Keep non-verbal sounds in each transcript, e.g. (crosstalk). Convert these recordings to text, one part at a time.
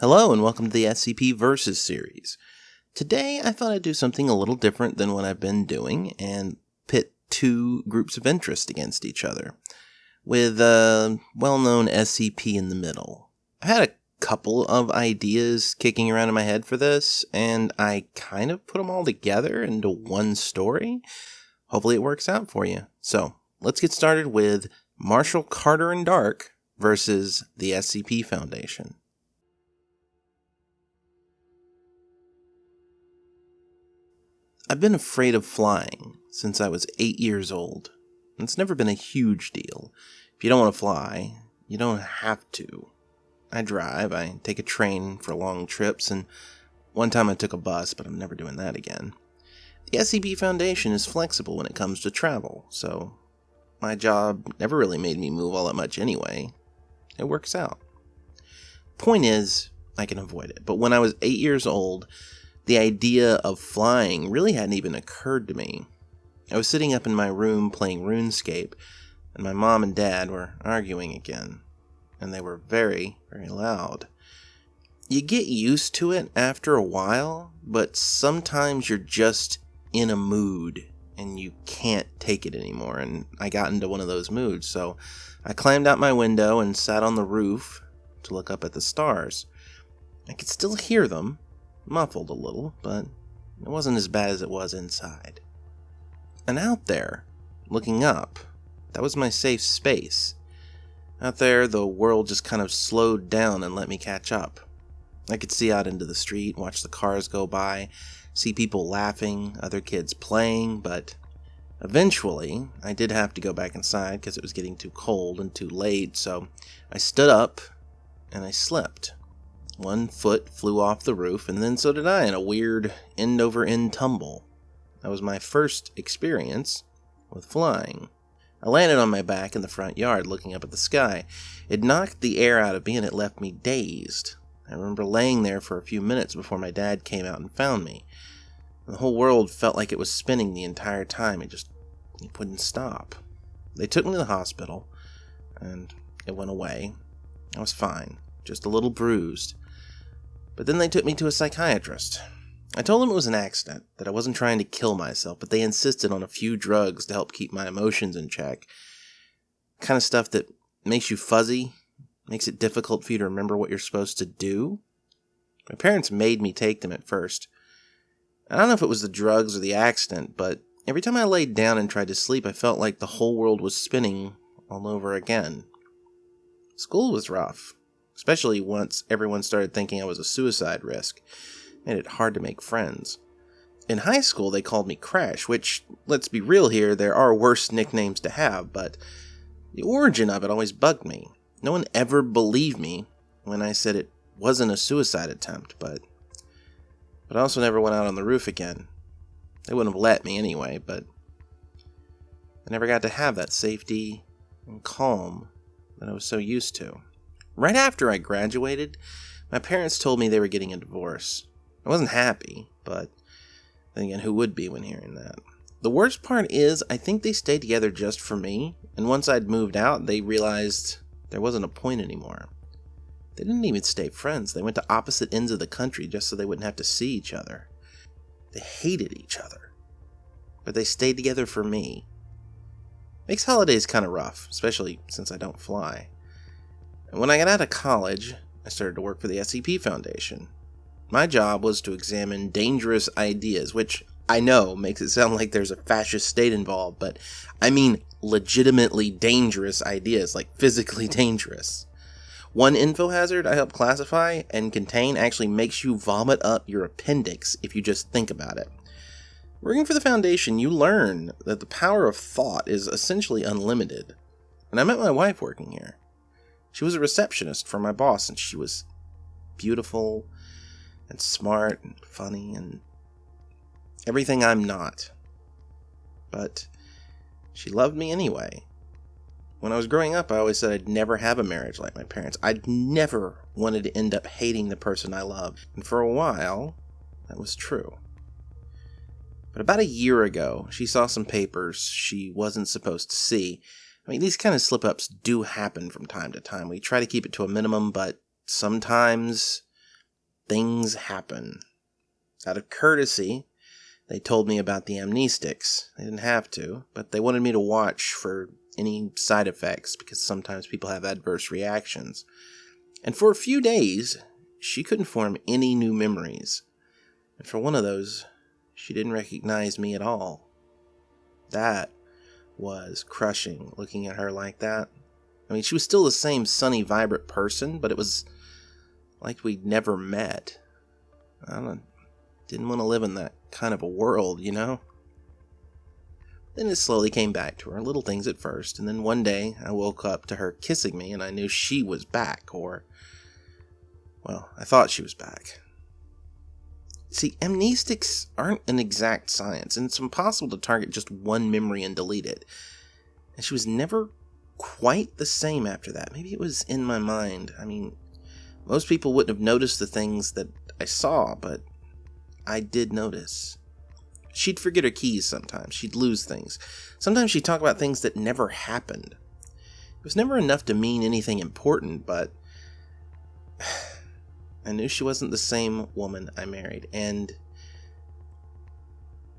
Hello, and welcome to the SCP Versus series. Today, I thought I'd do something a little different than what I've been doing and pit two groups of interest against each other, with a well known SCP in the middle. I had a couple of ideas kicking around in my head for this, and I kind of put them all together into one story. Hopefully, it works out for you. So, let's get started with Marshall Carter and Dark versus the SCP Foundation. I've been afraid of flying since I was eight years old. It's never been a huge deal. If you don't want to fly, you don't have to. I drive, I take a train for long trips, and one time I took a bus, but I'm never doing that again. The SCP Foundation is flexible when it comes to travel, so my job never really made me move all that much anyway. It works out. Point is, I can avoid it. But when I was eight years old, the idea of flying really hadn't even occurred to me. I was sitting up in my room playing RuneScape, and my mom and dad were arguing again, and they were very, very loud. You get used to it after a while, but sometimes you're just in a mood and you can't take it anymore. And I got into one of those moods, so I climbed out my window and sat on the roof to look up at the stars. I could still hear them, muffled a little, but it wasn't as bad as it was inside. And out there, looking up, that was my safe space. Out there, the world just kind of slowed down and let me catch up. I could see out into the street, watch the cars go by, see people laughing, other kids playing, but eventually I did have to go back inside because it was getting too cold and too late, so I stood up and I slipped. One foot flew off the roof, and then so did I in a weird end over end tumble. That was my first experience with flying. I landed on my back in the front yard looking up at the sky. It knocked the air out of me and it left me dazed. I remember laying there for a few minutes before my dad came out and found me. The whole world felt like it was spinning the entire time. It just it wouldn't stop. They took me to the hospital, and it went away. I was fine, just a little bruised. But then they took me to a psychiatrist. I told them it was an accident, that I wasn't trying to kill myself, but they insisted on a few drugs to help keep my emotions in check. Kind of stuff that makes you fuzzy makes it difficult for you to remember what you're supposed to do. My parents made me take them at first. I don't know if it was the drugs or the accident, but every time I laid down and tried to sleep, I felt like the whole world was spinning all over again. School was rough, especially once everyone started thinking I was a suicide risk. Made it hard to make friends. In high school, they called me Crash, which, let's be real here, there are worse nicknames to have, but the origin of it always bugged me. No one ever believed me when I said it wasn't a suicide attempt, but but I also never went out on the roof again. They wouldn't have let me anyway, but I never got to have that safety and calm that I was so used to. Right after I graduated, my parents told me they were getting a divorce. I wasn't happy, but then again, who would be when hearing that? The worst part is, I think they stayed together just for me, and once I'd moved out, they realized there wasn't a point anymore. They didn't even stay friends. They went to opposite ends of the country just so they wouldn't have to see each other. They hated each other. But they stayed together for me. Makes holidays kind of rough, especially since I don't fly. And when I got out of college, I started to work for the SCP Foundation. My job was to examine dangerous ideas, which I know makes it sound like there's a fascist state involved, but I mean legitimately dangerous ideas, like physically (laughs) dangerous. One info hazard I help classify and contain actually makes you vomit up your appendix if you just think about it. Working for the Foundation, you learn that the power of thought is essentially unlimited. And I met my wife working here. She was a receptionist for my boss, and she was beautiful and smart and funny and everything I'm not. But she loved me anyway. When I was growing up, I always said I'd never have a marriage like my parents. I'd never wanted to end up hating the person I love. And for a while, that was true. But about a year ago, she saw some papers she wasn't supposed to see. I mean, these kind of slip ups do happen from time to time. We try to keep it to a minimum, but sometimes things happen. Out of courtesy, they told me about the amnestics. They didn't have to, but they wanted me to watch for any side effects because sometimes people have adverse reactions. And for a few days, she couldn't form any new memories. And for one of those, she didn't recognize me at all. That was crushing looking at her like that. I mean, she was still the same sunny, vibrant person, but it was like we'd never met. I don't, didn't want to live in that kind of a world, you know? Then it slowly came back to her, little things at first, and then one day I woke up to her kissing me and I knew she was back, or. Well, I thought she was back. See, amnestics aren't an exact science, and it's impossible to target just one memory and delete it. And she was never quite the same after that. Maybe it was in my mind. I mean, most people wouldn't have noticed the things that I saw, but I did notice. She'd forget her keys sometimes. She'd lose things. Sometimes she'd talk about things that never happened. It was never enough to mean anything important, but (sighs) I knew she wasn't the same woman I married, and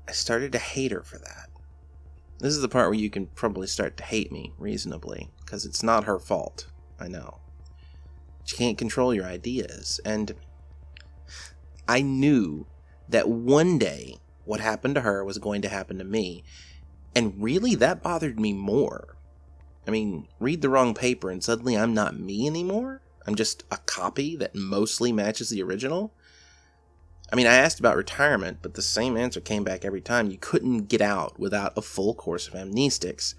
I started to hate her for that. This is the part where you can probably start to hate me reasonably, because it's not her fault. I know. She can't control your ideas, and I knew that one day what happened to her was going to happen to me. And really, that bothered me more. I mean, read the wrong paper and suddenly I'm not me anymore? I'm just a copy that mostly matches the original? I mean, I asked about retirement, but the same answer came back every time. You couldn't get out without a full course of amnestics.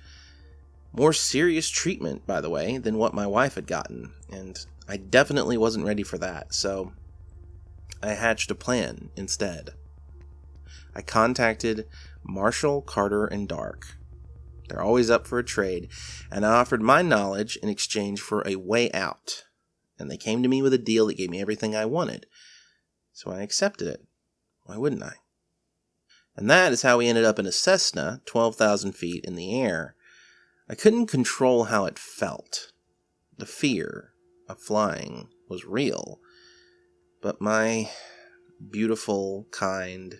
More serious treatment, by the way, than what my wife had gotten, and I definitely wasn't ready for that, so I hatched a plan instead. I contacted Marshall, Carter, and Dark. They're always up for a trade, and I offered my knowledge in exchange for a way out. And they came to me with a deal that gave me everything I wanted. So I accepted it. Why wouldn't I? And that is how we ended up in a Cessna, 12,000 feet in the air. I couldn't control how it felt. The fear of flying was real. But my beautiful, kind,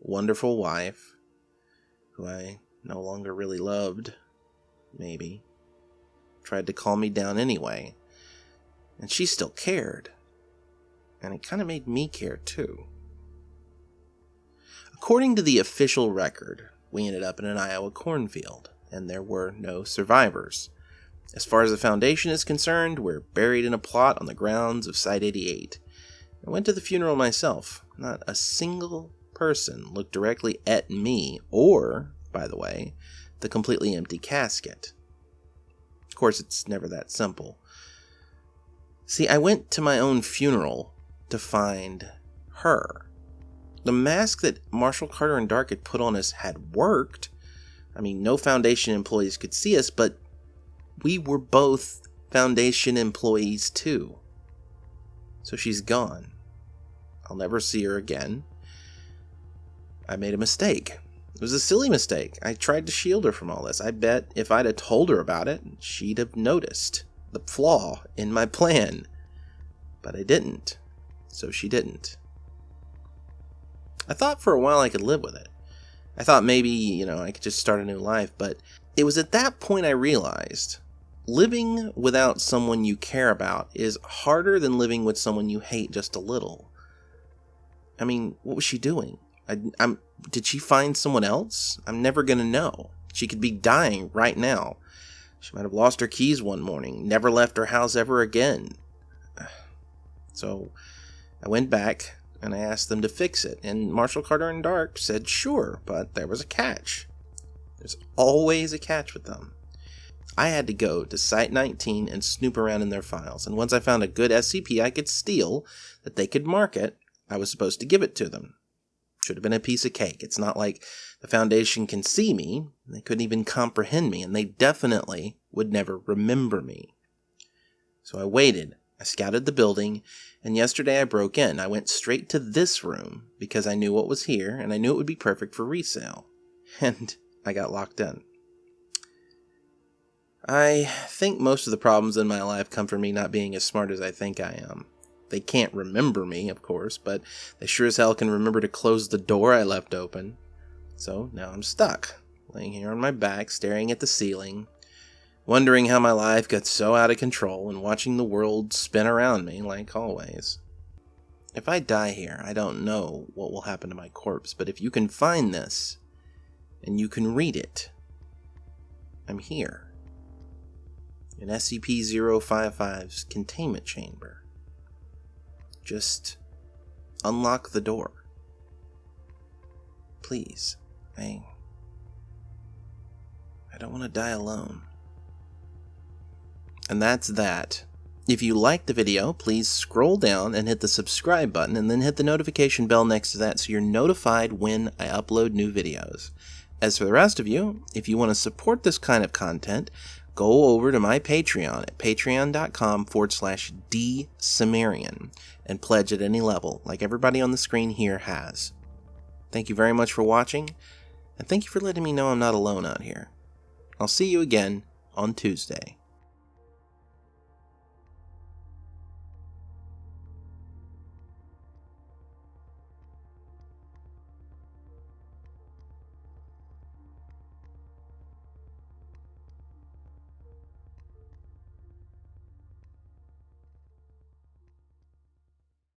wonderful wife, who I no longer really loved, maybe, tried to calm me down anyway. And she still cared. And it kind of made me care too. According to the official record, we ended up in an Iowa cornfield, and there were no survivors. As far as the Foundation is concerned, we're buried in a plot on the grounds of Site 88. I went to the funeral myself. Not a single person looked directly at me, or, by the way, the completely empty casket. Of course, it's never that simple. See, I went to my own funeral to find her. The mask that Marshall Carter and Dark had put on us had worked. I mean, no Foundation employees could see us, but we were both Foundation employees too. So she's gone. I'll never see her again. I made a mistake. It was a silly mistake. I tried to shield her from all this. I bet if I'd have told her about it, she'd have noticed the flaw in my plan. But I didn't. So she didn't. I thought for a while I could live with it. I thought maybe, you know, I could just start a new life, but it was at that point I realized living without someone you care about is harder than living with someone you hate just a little. I mean, what was she doing? I, am did she find someone else? I'm never gonna know. She could be dying right now. She might have lost her keys one morning, never left her house ever again. (sighs) So I went back and I asked them to fix it, and Marshall Carter and Dark said sure, but there was a catch. There's always a catch with them. I had to go to Site 19 and snoop around in their files, and once I found a good SCP I could steal that they could market, I was supposed to give it to them. Should have been a piece of cake. It's not like the Foundation can see me. They couldn't even comprehend me, and they definitely would never remember me. So I waited. I scouted the building, and yesterday I broke in. I went straight to this room because I knew what was here, and I knew it would be perfect for resale. (laughs) And I got locked in. I think most of the problems in my life come from me not being as smart as I think I am They can't remember me, of course, but they sure as hell can remember to close the door I left open. So now I'm stuck, laying here on my back, staring at the ceiling, wondering how my life got so out of control and watching the world spin around me like always. If I die here, I don't know what will happen to my corpse, but if you can find this and you can read it, I'm here in SCP 055's containment chamber. Just unlock the door. Please. I. I don't want to die alone. And that's that. If you liked the video, please scroll down and hit the subscribe button and then hit the notification bell next to that so you're notified when I upload new videos. As for the rest of you, if you want to support this kind of content, go over to my Patreon at patreon.com forward slash dsumerian and pledge at any level, like everybody on the screen here has. Thank you very much for watching, and thank you for letting me know I'm not alone out here. I'll see you again on Tuesday.